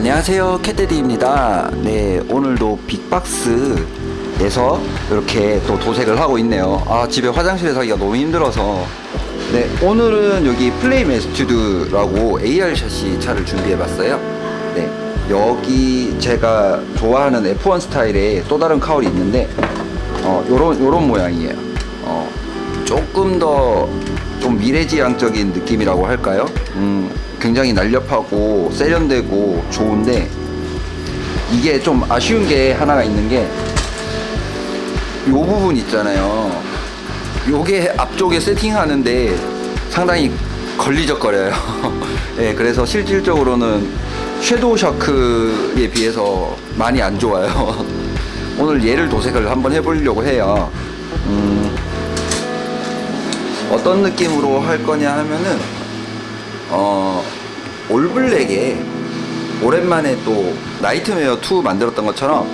안녕하세요 캣데디입니다. 네 오늘도 빅박스에서 이렇게 또 도색을 하고 있네요. 아 집에 화장실에서 하기가 너무 힘들어서. 네 오늘은 여기 플레임 에스튜드라고 AR 샷시 차를 준비해 봤어요. 네 여기 제가 좋아하는 F1 스타일의 또 다른 카울이 있는데 어 요런 요런 모양이에요. 어 조금 더 좀 미래지향적인 느낌이라고 할까요? 음, 굉장히 날렵하고 세련되고 좋은데 이게 좀 아쉬운 게 하나가 있는 게요 부분 있잖아요. 요게 앞쪽에 세팅하는데 상당히 걸리적거려요. 네, 그래서 실질적으로는 섀도우 샤크에 비해서 많이 안 좋아요. 오늘 얘를 도색을 한번 해보려고 해요. 음, 어떤 느낌으로 할 거냐 하면은 어 all black에 오랜만에 또 나이트메어 2 만들었던 것처럼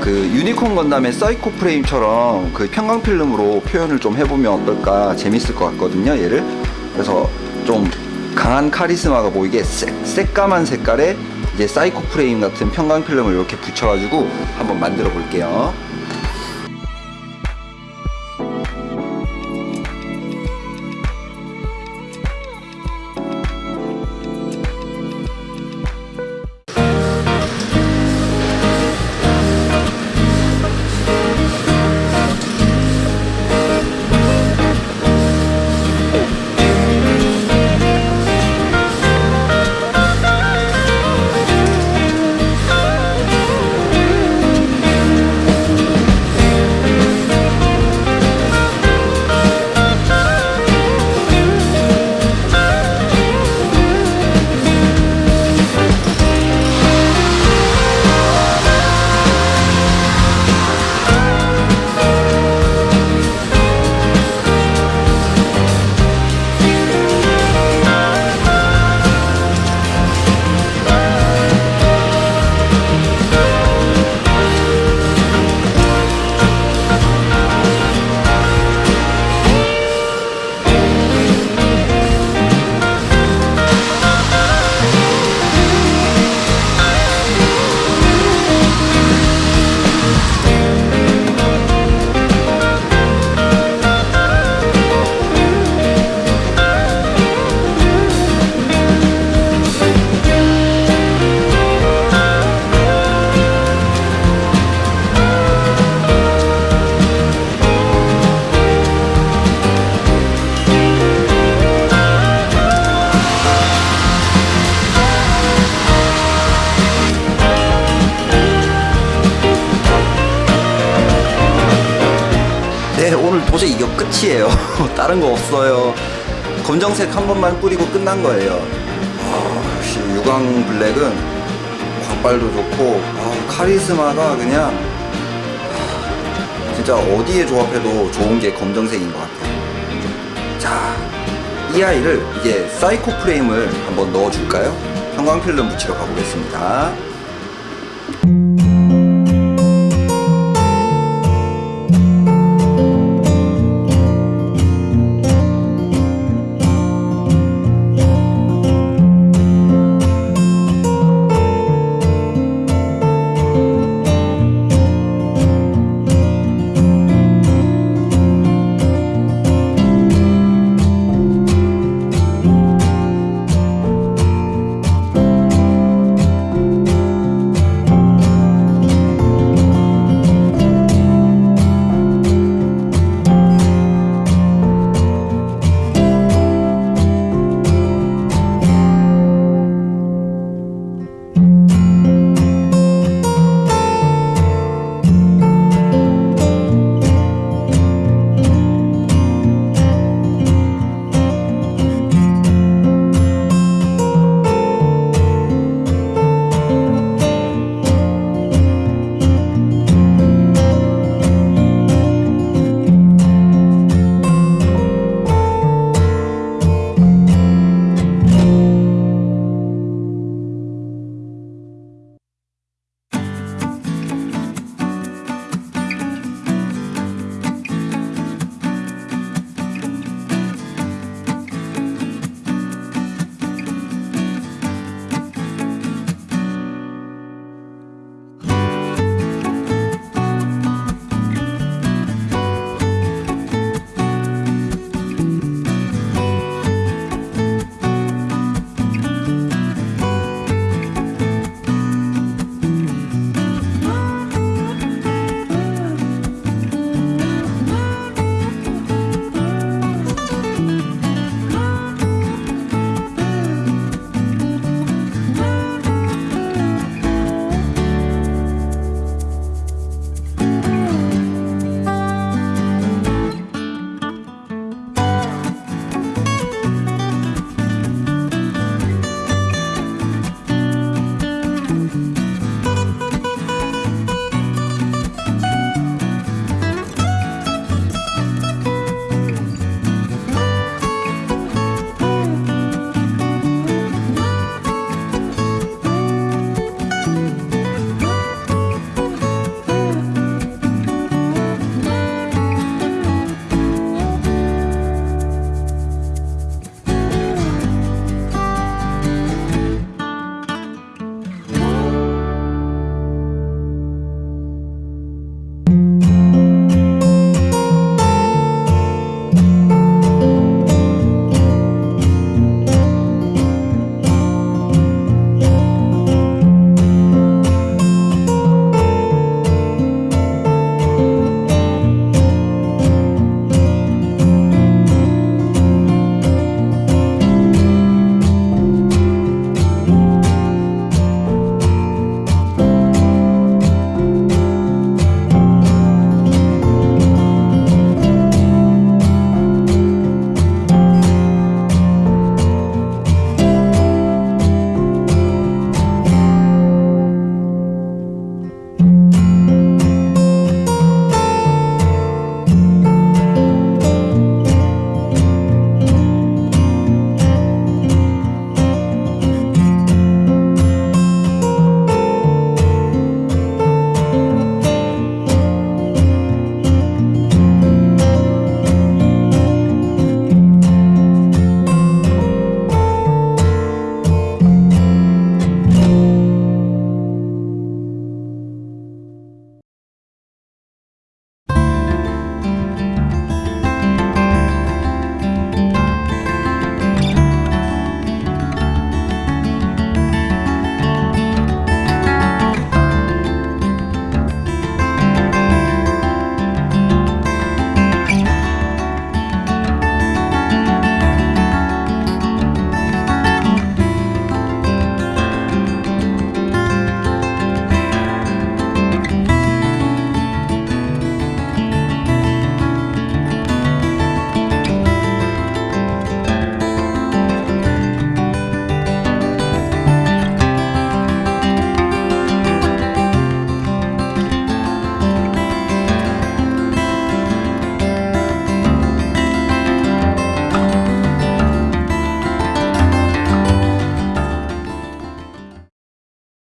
그 유니콘 건담의 사이코 프레임처럼 그 편광 필름으로 표현을 좀 해보면 어떨까 재밌을 것 같거든요 얘를. 그래서 좀 강한 카리스마가 보이게 새, 새까만 색깔의 이제 사이코 프레임 같은 편광 필름을 이렇게 붙여가지고 한번 만들어 볼게요 도저히 이거 끝이에요. 다른 거 없어요. 검정색 한 번만 뿌리고 끝난 거예요. 아, 역시 유광 블랙은 광발도 좋고 아, 카리스마가 그냥 아, 진짜 어디에 조합해도 좋은 게 검정색인 것 같아요. 자이 아이를 이제 사이코 프레임을 한번 넣어줄까요? 형광 필름 붙이러 가보겠습니다